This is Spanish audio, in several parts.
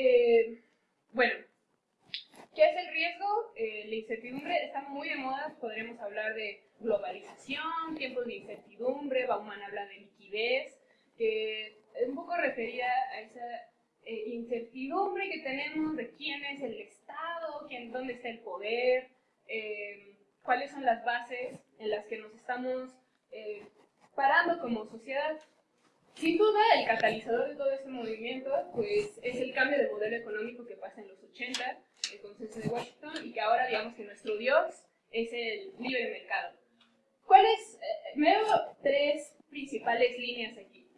Eh, bueno, ¿qué es el riesgo? Eh, la incertidumbre está muy de moda, podremos hablar de globalización, tiempos de incertidumbre, Bauman habla de liquidez, que es un poco referida a esa eh, incertidumbre que tenemos de quién es el Estado, quién, dónde está el poder, cuáles son las bases en las que nos estamos parando como sociedad. Sin duda, el catalizador de todo este movimiento pues, es el cambio de modelo económico que pasa en los 80, el consenso de Washington, y que ahora digamos que nuestro Dios es el libre mercado. ¿Cuáles? me veo tres principales líneas aquí,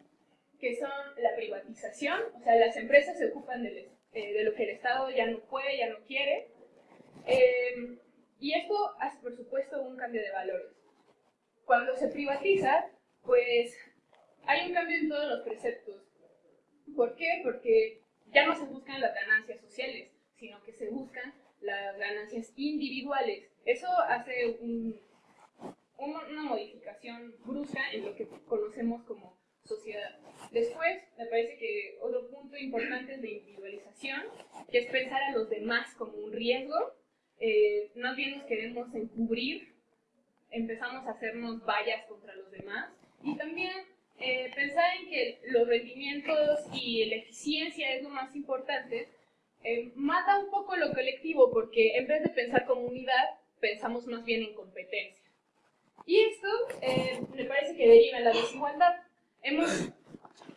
que son la privatización, o sea, las empresas se ocupan de, de lo que el Estado ya no puede, ya no quiere, eh, y esto hace, por supuesto, un cambio de valores. Cuando se privatiza, pues hay un cambio en todos los preceptos. ¿Por qué? Porque ya no se buscan las ganancias sociales, sino que se buscan las ganancias individuales. Eso hace una modificación brusca en lo que conocemos como sociedad. Después, me parece que otro punto importante es la individualización, que es pensar a los demás como un riesgo eh, más bien nos queremos encubrir, empezamos a hacernos vallas contra los demás y también eh, pensar en que los rendimientos y la eficiencia es lo más importante, eh, mata un poco lo colectivo porque en vez de pensar como unidad, pensamos más bien en competencia. Y esto me parece que deriva en la desigualdad. Hemos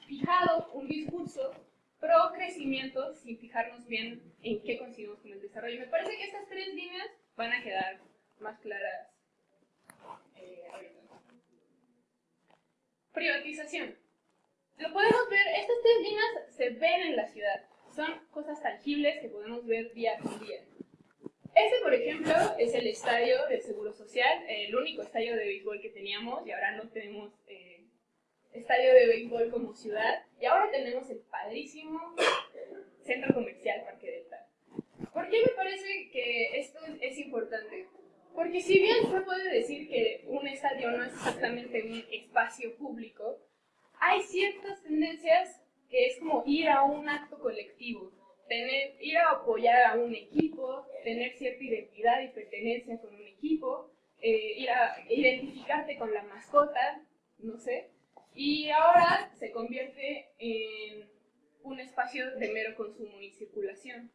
fijado un discurso pro crecimiento sin fijarnos bien en qué conseguimos con el desarrollo. Me parece que estas tres líneas van a quedar más claras eh, Privatización. Lo podemos ver, estas tres líneas se ven en la ciudad. Son cosas tangibles que podemos ver día con día. Este, por ejemplo, es el estadio del Seguro Social, el único estadio de béisbol que teníamos y ahora no tenemos eh, estadio de béisbol como ciudad. Y ahora tenemos el padrísimo centro comercial Parque Delta. ¿Por qué me parece que esto es importante? Porque si bien se puede decir que un estadio no es exactamente un espacio público, hay ciertas tendencias que es como ir a un acto colectivo, tener, ir a apoyar a un equipo, tener cierta identidad y pertenencia con un equipo, eh, ir a identificarte con la mascota, no sé, y ahora se convierte en un espacio de mero consumo y circulación.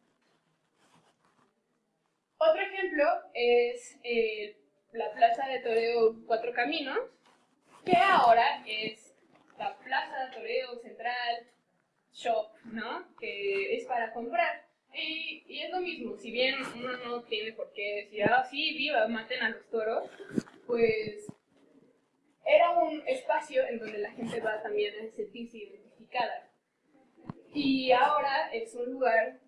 Otro ejemplo es eh, la Plaza de Toreo Cuatro Caminos, que ahora es la Plaza de Toreo Central Shop, ¿no? Que es para comprar. Y, y, es lo mismo, si bien uno no tiene por qué decir, ah, sí, viva, maten a los toros, pues era un espacio en donde la gente va también a sentirse identificada. Y ahora es un lugar,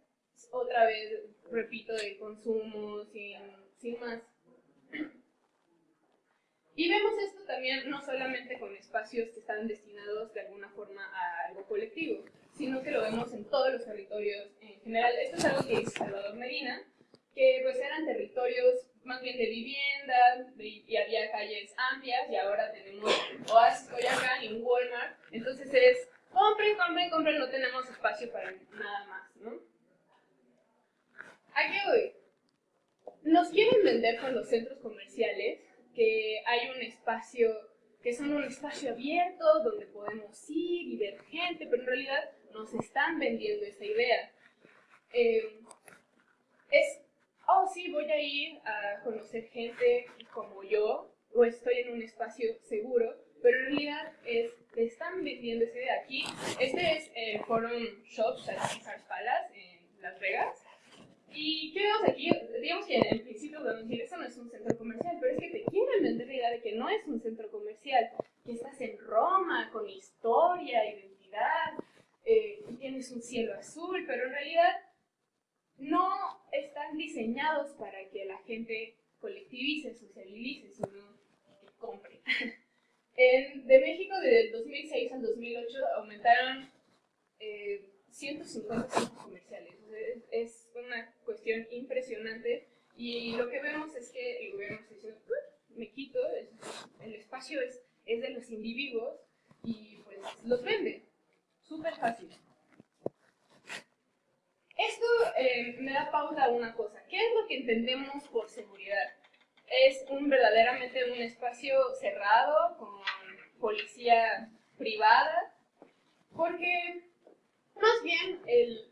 otra vez, repito, de consumo, sin, sin más. Y vemos esto también no solamente con espacios que están destinados de alguna forma a algo colectivo, sino que lo vemos en todos los territorios en general. Esto es algo que dice Salvador Medina, que pues eran territorios más bien de vivienda, y había calles amplias, y ahora tenemos Oasis Coyacán y un Walmart. Entonces es, compren, compren, compren, no tenemos espacio para nada más. ¿A qué voy? Nos quieren vender con los centros comerciales que hay un espacio, que son un espacio abierto donde podemos ir y ver gente, pero en realidad nos están vendiendo esa idea. Eh, es oh sí, voy a ir a conocer gente como yo, o estoy en un espacio seguro, pero en realidad es, te están vendiendo esa idea. Aquí, este es el Forum Shops at Caesars Palace en Las Vegas. ¿Y qué vemos aquí? Digamos que en principio podemos decir, eso no es un centro comercial, pero es que te quieren vender la idea de que no es un centro comercial, que estás en Roma con historia, identidad, eh, tienes un cielo azul, pero en realidad no están diseñados para que la gente colectivice, socialice, sino que compre. de México, desde el 2006 al 2008, aumentaron 150 eh, una cuestión impresionante y lo que vemos es que el gobierno se dice, me quito, el espacio es, es de los individuos y pues los vende. Súper fácil. Esto eh, me da pauta a una cosa. ¿Qué es lo que entendemos por seguridad? Es un verdaderamente un espacio cerrado con policía privada, porque más bien el,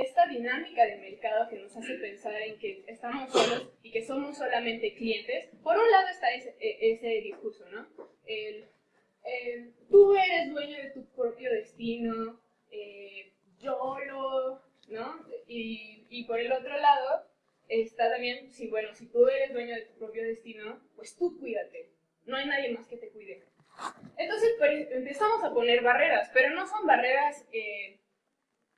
esta dinámica de mercado que nos hace pensar en que estamos solos y que somos solamente clientes, por un lado está ese, e, discurso, ¿no? El, tú eres dueño de tu propio destino, eh, yo lo, ¿no? Y, y por el otro lado está también, si bueno, si tú eres dueño de tu propio destino, pues tú cuídate, no hay nadie más que te cuide. Entonces pues, empezamos a poner barreras, pero no son barreras eh,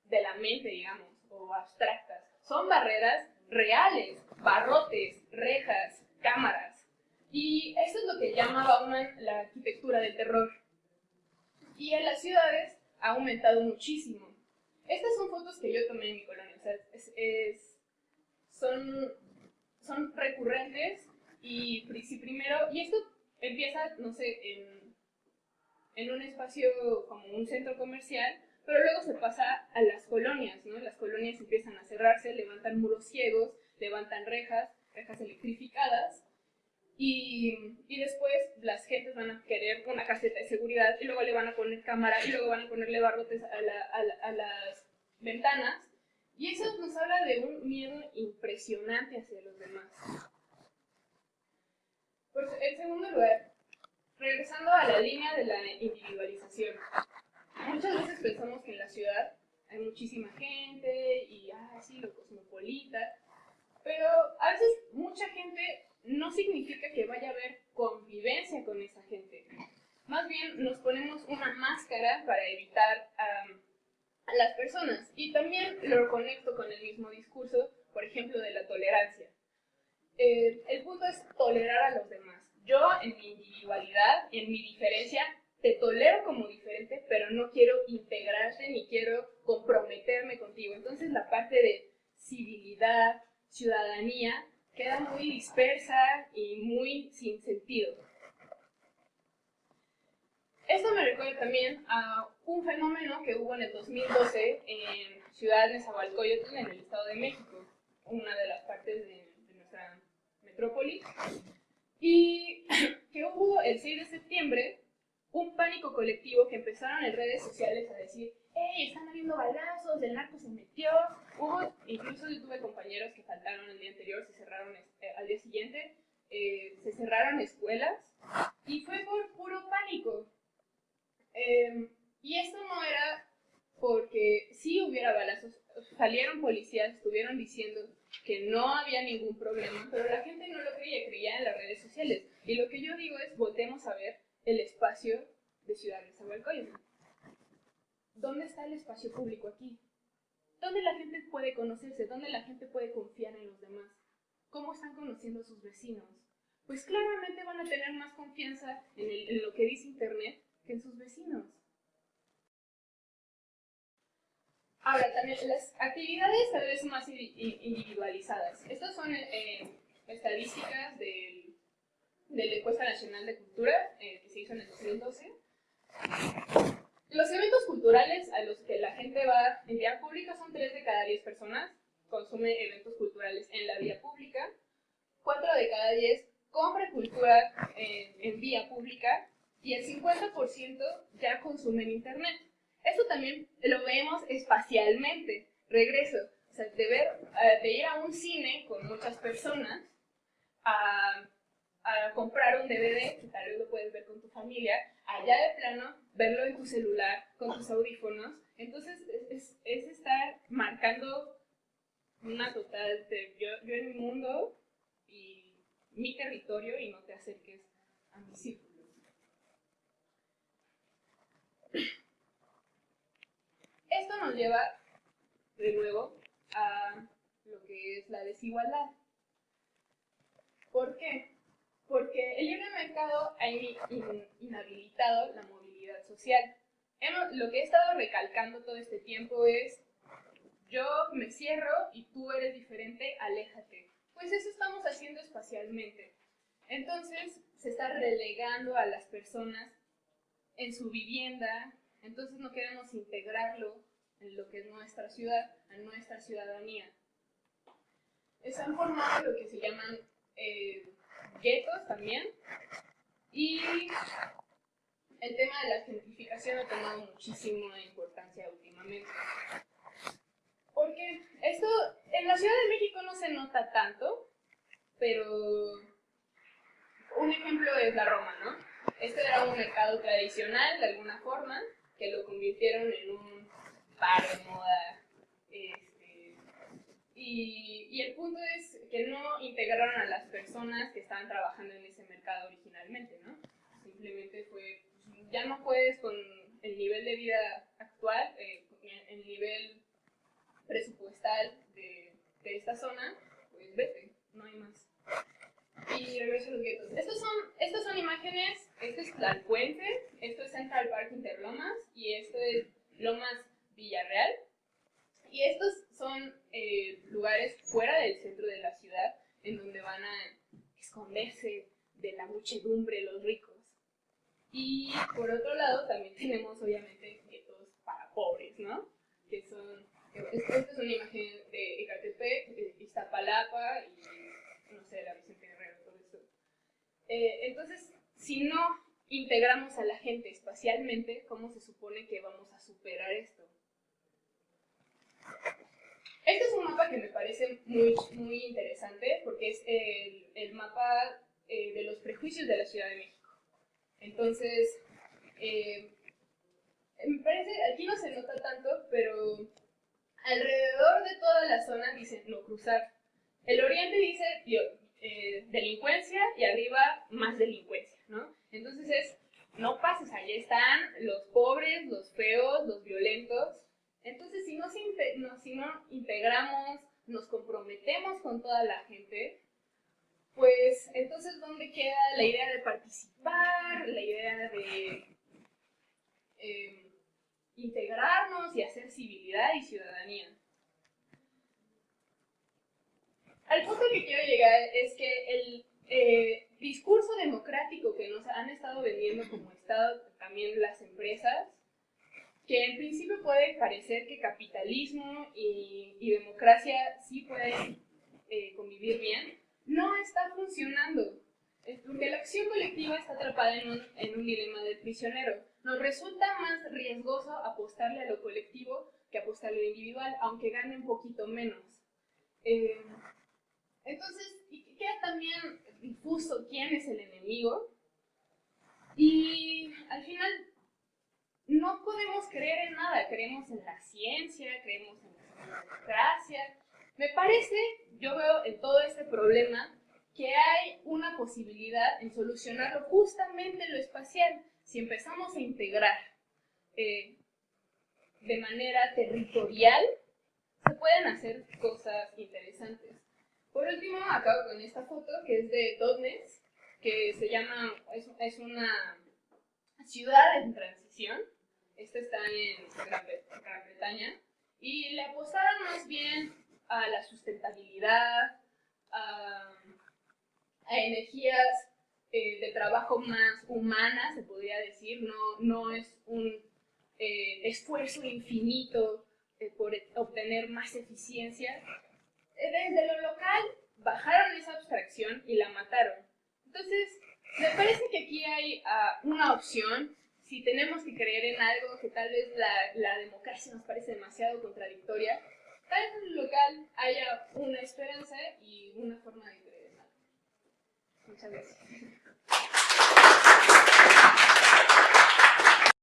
de la mente, digamos, o abstractas. Son barreras reales, barrotes, rejas, cámaras. Y eso es lo que llama Bauman la arquitectura del terror. Y en las ciudades ha aumentado muchísimo. Estas son fotos que yo tomé en mi colonia, o sea, son, son recurrentes y si primero, y esto empieza, no sé, en, en un espacio como un centro comercial, pero luego se pasa a las colonias, ¿no? Las colonias empiezan a cerrarse, levantan muros ciegos, levantan rejas, rejas electrificadas, y, y, después las gentes van a querer una caseta de seguridad y luego le van a poner cámara y luego van a ponerle barrotes a, a, a las ventanas. Y eso nos habla de un miedo impresionante hacia los demás. Pues, en segundo lugar, regresando a la línea de la individualización. Muchas veces pensamos que en la ciudad hay muchísima gente y, ah, sí, lo cosmopolita, pero a veces mucha gente no significa que vaya a haber convivencia con esa gente. Más bien nos ponemos una máscara para evitar a las personas. Y también lo conecto con el mismo discurso, por ejemplo, de la tolerancia. Eh, el punto es tolerar a los demás. Yo, en mi individualidad, en mi diferencia, te tolero como diferente, pero no quiero integrarte ni quiero comprometerme contigo. Entonces la parte de civilidad, ciudadanía, queda muy dispersa y muy sin sentido. Esto me recuerda también a un fenómeno que hubo en el 2012 en Ciudad de Nezahualcóyotl, en el Estado de México, una de las partes de, de nuestra metrópoli, y que hubo el 6 de septiembre un pánico colectivo que empezaron en redes sociales a decir, ¡Ey, están habiendo balazos, el narco se metió! Hubo, incluso yo tuve compañeros que faltaron el día anterior, se cerraron eh, al día siguiente, eh, se cerraron escuelas, y fue por puro pánico. Em, y esto no era porque si hubiera balazos, salieron policías, estuvieron diciendo que no había ningún problema, pero la gente no lo creía, creía en las redes sociales. Y lo que yo digo es, voltemos a ver el espacio de Ciudad de Zahualcóyotl. ¿Dónde está el espacio público aquí? ¿Dónde la gente puede conocerse? ¿Dónde la gente puede confiar en los demás? ¿Cómo están conociendo a sus vecinos? Pues claramente van a tener más confianza en, lo que dice Internet que en sus vecinos. Ahora, también las actividades tal vez más individualizadas. Estas son eh, estadísticas del de la Encuesta Nacional de Cultura, eh, que se hizo en el 2012. Los eventos culturales a los que la gente va en vía pública son 3 de cada 10 personas consume eventos culturales en la vía pública, 4 de cada 10 compra cultura en, en vía pública y el 50% ya consume en Internet. Esto también lo vemos espacialmente. Regreso, o sea, de, ver, eh, de ir a un cine con muchas personas a a comprar un DVD, que tal vez lo puedes ver con tu familia, allá de plano, verlo en tu celular, con tus audífonos. Entonces, es, es estar marcando una total, yo, yo en mi mundo y mi territorio y no te acerques a mi círculo. Esto nos lleva, de nuevo, a lo que es la desigualdad. ¿Por qué? Porque el libre mercado ha inhabilitado la movilidad social. lo que he estado recalcando todo este tiempo es, yo me cierro y tú eres diferente, aléjate. Pues eso estamos haciendo espacialmente. Entonces se está relegando a las personas en su vivienda, entonces no queremos integrarlo en lo que es nuestra ciudad, a nuestra ciudadanía. Están formados lo que se llaman eh, guetos también, y el tema de la gentrificación ha tomado muchísima importancia últimamente. Porque esto en la Ciudad de México no se nota tanto, pero un ejemplo es la Roma, ¿no? Este era un mercado tradicional de alguna forma, que lo convirtieron en un bar de moda. Este, y, y, el punto es que no integraron a las personas que estaban trabajando en ese mercado originalmente, ¿no? Simplemente fue, pues, ya no puedes con el nivel de vida actual, eh, el nivel presupuestal de, de esta zona, pues vete, no hay más y regreso a los guetos. Estos son, estas son imágenes, esto es Tlalpuente, esto es Central Park Interlomas y esto es Lomas Villarreal. Y estos son eh, lugares fuera del centro de la ciudad en donde van a esconderse de la muchedumbre los ricos. Y por otro lado también tenemos obviamente guetos para pobres, ¿no? Que son, esta es una imagen de Ecatepec, Iztapalapa y no sé, la Vicente eh, entonces, si no integramos a la gente espacialmente, ¿cómo se supone que vamos a superar esto? Este es un que me parece muy, muy interesante porque es el, el mapa eh, de los prejuicios de la Ciudad de México. Entonces, eh, me parece, aquí no se nota tanto, pero alrededor de toda la zona dicen no cruzar. El oriente dice eh, delincuencia y arriba más delincuencia, ¿no? Entonces es, no pases, allí están los pobres, los feos, los. Entonces si no, integramos, nos comprometemos con toda la gente, pues entonces ¿dónde queda la idea de participar, la idea de eh, integrarnos y hacer civilidad y ciudadanía? Al punto que quiero llegar es que el eh, discurso democrático que nos han estado vendiendo como Estado, también las empresas, que en principio puede parecer que capitalismo y, democracia sí pueden eh, convivir bien, no está funcionando. Porque la acción colectiva está atrapada en un, en un dilema del prisionero. Nos resulta más riesgoso apostarle a lo colectivo que apostarle a lo individual, aunque gane un poquito menos. Eh, entonces, queda también difuso quién es el enemigo. Y al final, no podemos creer en nada. Creemos en la ciencia, creemos en la democracia. Me parece, yo veo en todo este problema, que hay una posibilidad en solucionarlo justamente en lo espacial. Si empezamos a integrar eh, de manera territorial, se pueden hacer cosas interesantes. Por último, acabo con esta foto que es de Dotnes, que se llama, es, una ciudad en transición. Esta está en Gran, Bretaña. Y le apostaron más bien a la sustentabilidad, a, energías eh, de trabajo más humanas, se podría decir. No, no es un eh, esfuerzo infinito eh, por obtener más eficiencia, desde lo local bajaron esa abstracción y la mataron. Entonces, me parece que aquí hay ah, una opción. Si tenemos que creer en algo que tal vez la, la democracia nos parece demasiado contradictoria, tal vez en lo local haya una esperanza y una forma de creer en algo. Muchas gracias.